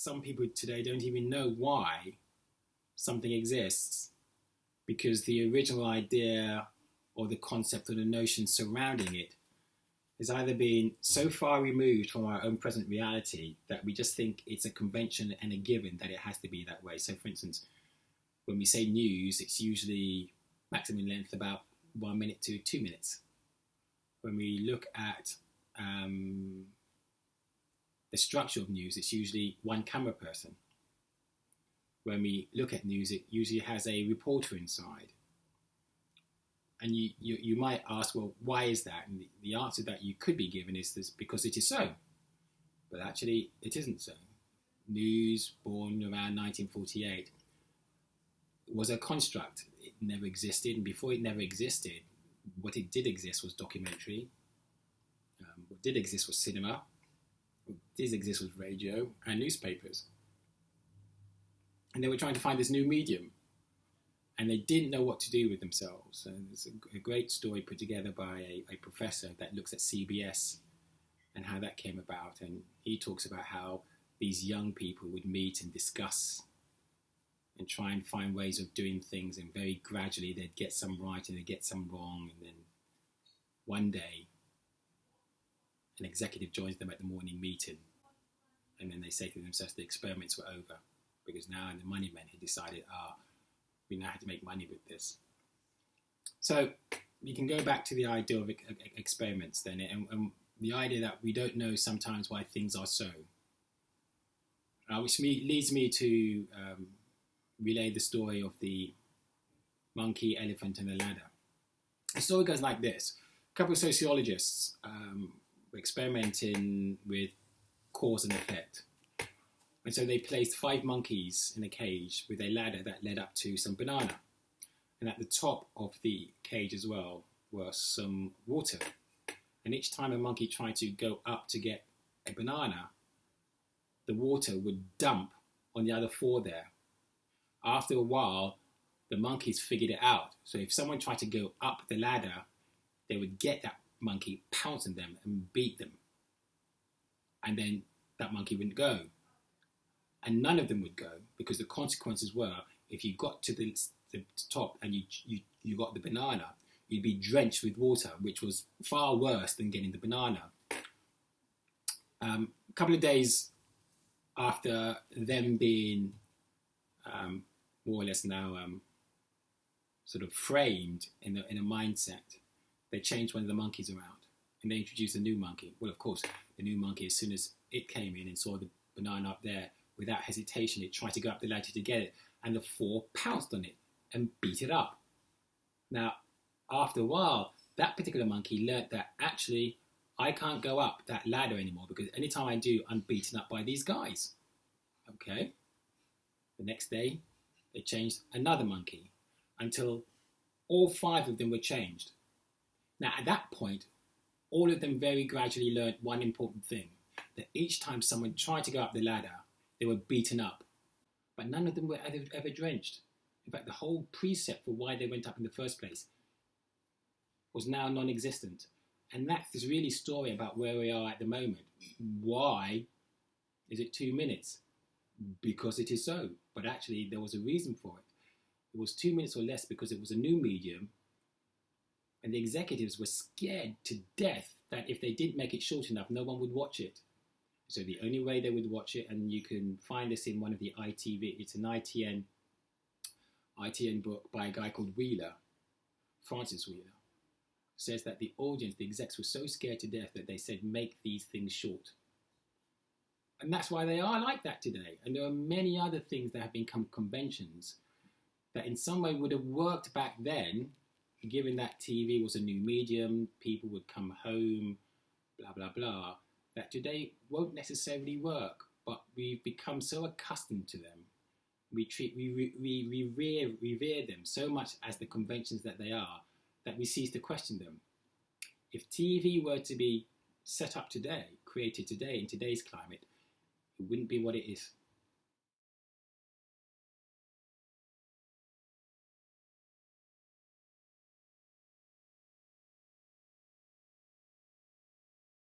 some people today don't even know why something exists because the original idea or the concept or the notion surrounding it has either been so far removed from our own present reality that we just think it's a convention and a given that it has to be that way. So, for instance, when we say news, it's usually maximum length about one minute to two minutes. When we look at um, the structure of news, it's usually one camera person. When we look at news, it usually has a reporter inside. And you, you, you might ask, well, why is that? And the, the answer that you could be given is this because it is so. But actually, it isn't so. News, born around 1948, was a construct. It never existed, and before it never existed, what it did exist was documentary. Um, what did exist was cinema. What did exist was radio and newspapers. And they were trying to find this new medium and they didn't know what to do with themselves. And it's a, a great story put together by a, a, professor that looks at CBS and how that came about. And he talks about how these young people would meet and discuss and try and find ways of doing things. And very gradually, they'd get some right and they'd get some wrong. And then one day, an executive joins them at the morning meeting. And then they say to themselves, the experiments were over. Because now, the money men had decided, ah, we now how to make money with this. So you can go back to the idea of experiments then, and, and the idea that we don't know sometimes why things are so. Uh, which me, leads me to um, relay the story of the monkey, elephant, and the ladder. The story goes like this: a couple of sociologists um, experimenting with cause and effect. And so they placed five monkeys in a cage with a ladder that led up to some banana. And at the top of the cage as well was some water. And each time a monkey tried to go up to get a banana, the water would dump on the other four there. After a while, the monkeys figured it out. So if someone tried to go up the ladder, they would get that monkey, pounce on them, and beat them. And then that monkey wouldn't go and none of them would go because the consequences were if you got to the, the top and you, you, you got the banana, you'd be drenched with water, which was far worse than getting the banana. Um, a couple of days after them being um, more or less now um, sort of framed in a, in a mindset, they changed one of the monkeys around and they introduced a new monkey. Well, of course, the new monkey, as soon as it came in and saw the banana up there, Without hesitation, it tried to go up the ladder to get it, and the four pounced on it and beat it up. Now, after a while, that particular monkey learnt that actually I can't go up that ladder anymore because anytime I do, I'm beaten up by these guys. Okay. The next day, they changed another monkey until all five of them were changed. Now, at that point, all of them very gradually learned one important thing that each time someone tried to go up the ladder, they were beaten up, but none of them were ever, ever drenched. In fact, the whole precept for why they went up in the first place was now non existent. And that's this really story about where we are at the moment. Why is it two minutes? Because it is so. But actually, there was a reason for it. It was two minutes or less because it was a new medium, and the executives were scared to death that if they didn't make it short enough, no one would watch it. So the only way they would watch it, and you can find this in one of the ITV, it's an ITN, ITN book by a guy called Wheeler, Francis Wheeler, says that the audience, the execs were so scared to death that they said, make these things short. And that's why they are like that today. And there are many other things that have become conventions that in some way would have worked back then, given that TV was a new medium, people would come home, blah, blah, blah that today won't necessarily work, but we've become so accustomed to them. We treat, we, we, we revere, revere them so much as the conventions that they are that we cease to question them. If TV were to be set up today, created today in today's climate, it wouldn't be what it is.